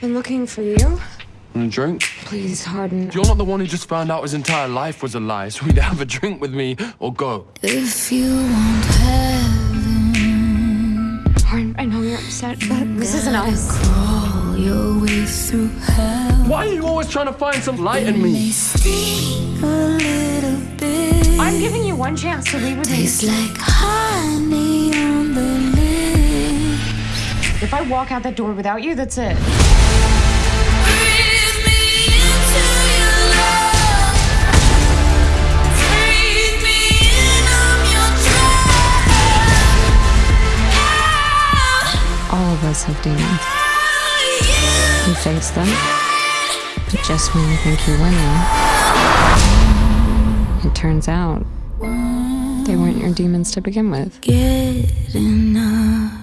Been looking for you. Want a drink? Please, Hardin. You're not the one who just found out his entire life was a lie, so either have a drink with me or go. If you want heaven, Hardin, I know you're upset, but this isn't us. crawl your way through hell. Why are you always trying to find some light in me? sting a little bit. I'm giving you one chance to leave with me. Tastes like honey I walk out that door without you, that's it. Breathe me into your love. Breathe me in, I'm your drug. All of us have demons. You face them, but just when you think you're winning, it turns out they weren't your demons to begin with. Get enough.